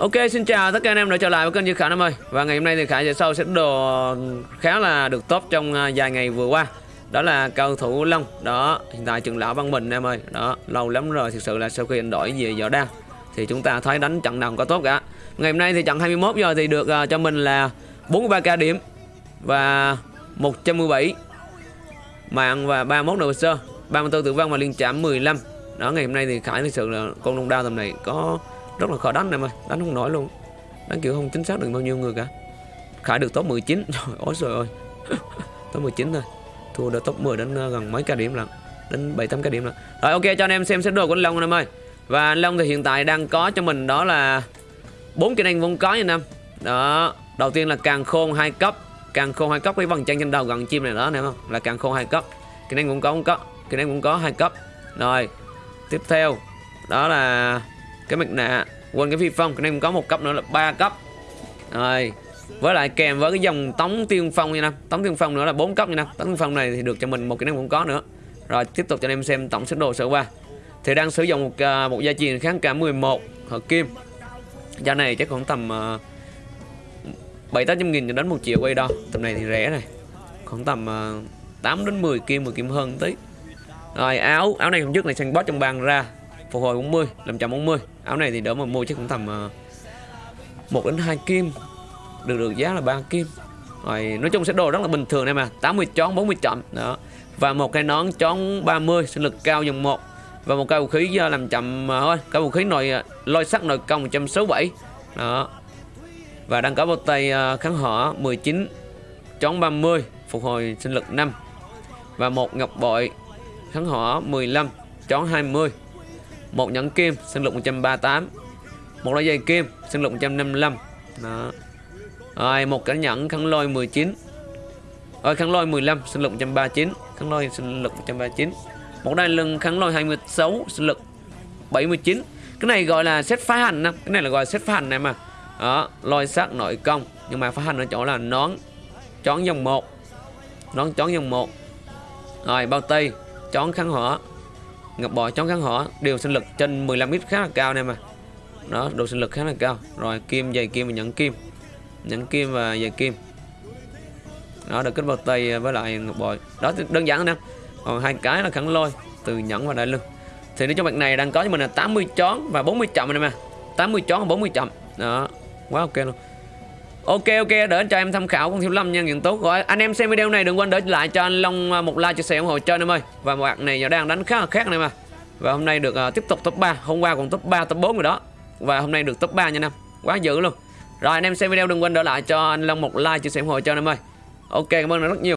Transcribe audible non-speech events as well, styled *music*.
Ok, xin chào tất cả anh em đã trở lại với kênh Duy Khải Nam ơi. Và ngày hôm nay thì Khải sẽ sau sẽ đồ khá là được tốt trong à, vài ngày vừa qua. Đó là cầu thủ Long, Đó, hiện tại trường lão Văn Bình em ơi. Đó, lâu lắm rồi thực sự là sau khi anh đổi về võ đăng Thì chúng ta thấy đánh trận nào có tốt cả. Ngày hôm nay thì trận 21 giờ thì được à, cho mình là 43k điểm Và 117 mạng và 31 đồ sơ. 34 tử vong và liên chạm 15 Đó, ngày hôm nay thì Khải thực sự là con đông đao tầm này có rất là khó đánh em ơi, đánh không nổi luôn. Đánh kiểu không chính xác được bao nhiêu người cả. Khải được top 19 trời ôi trời ơi. *laughs* Top 19 thôi. Thua được top 10 đến ờ, gần mấy ca điểm lận. Đến 7 8 ca điểm lận. Rồi, ok, cho anh em xem xét đồ của anh Long anh em ơi. Và anh Long thì hiện tại đang có cho mình đó là bốn kỹ năng vốn có nha anh em. Đó, đầu tiên là càng khôn hai cấp. Càng khôn hai cấp với vầng chân trên đầu gần chim này đó nè không? Là càng khôn hai cấp. Kỹ năng vốn có cũng có. Kỹ năng vốn có hai cấp. Rồi, tiếp theo, đó là cái mặt nạ quên cái phi phong cái này cũng có một cấp nữa là ba cấp. Rồi với lại kèm với cái dòng tống tiên phong như năm tống tiên phong nữa là bốn cấp như năm tống tiên phong này thì được cho mình một cái năng cũng có nữa. Rồi tiếp tục cho anh em xem tổng số đồ sở qua. Thì đang sử dụng một uh, một gia truyền kháng cả 11 hợp kim. Giá này chắc khoảng tầm à, bảy tám trăm nghìn cho đến một triệu quay đo. Tầm này thì rẻ này. Khoảng tầm à, uh, 8 đến 10 kim 10 kim hơn tí. Rồi áo áo này hôm trước này sang boss trong bàn ra phục hồi 40 540 áo này thì đỡ mà mua chắc cũng tầm ờ, 1 đến 2 kim. Được được, giá là 3 kim. Rồi, nói chung sẽ đồ rất là bình thường em mà. 80 chón 40 chậm. Đó. Và một cái nón chón 30 sinh lực cao dòng 1 và một cái vũ khí ờ, làm chậm ờ, thôi cái vũ khí nội lôi sắt nội công 167 đó. Và đang có bao tay kháng hỏa 19 chón 30 phục hồi sinh lực 5 và một ngọc bội, kháng hỏa 15 chón 20 một nhẫn kim, sinh lực 138 một đôi giày kim, sinh lực 155 đó. Rồi, một cái nhẫn, khăn lôi 19 rồi, khăn lôi 15 sinh lực 139 khăn lôi, sinh lực 139 một đai lưng, khăn lôi 26 sinh lực 79 cái này gọi là set phá hành nè. Cái này là gọi là set phá hành này mà. Đó, lôi sắc nội công. Nhưng mà phá hành ở chỗ là nón, chón dòng 1 nón chón dòng 1 rồi, bao tay, chón kháng hỏa ngập bò chón gắn họ đều sinh lực trên 15 ít khá là cao nè mà. Đó, độ sinh lực khá là cao. Rồi, kim dày kim và nhẫn kim. Nhẫn kim và dày kim. Đó, được kết bao tay với lại ngọc bội đó, đơn giản nè. Còn hai cái là khẳng lôi, từ nhẫn và đại lưng. Thì nếu cho bạn này đang có cho mình là 80 chón và 40 chậm này mà. 80 chón và 40 chậm. Đó, quá ok luôn. Ok ok đỡ cho em tham khảo con thiếu lâm nha diện tốt rồi. Anh em xem video này đừng quên để lại cho anh Long à, một like chia sẻ ủng hộ cho anh em ơi. Và một bạn này đang đánh khá là khác này mà và hôm nay được uh, tiếp tục top 3 hôm qua còn top 3 top 4 rồi đó. Và hôm nay được top 3 nha năm quá dữ luôn. Rồi anh em xem video đừng quên để lại cho anh Long một like chia sẻ ủng hộ cho anh em ơi. Ok cảm ơn rất nhiều.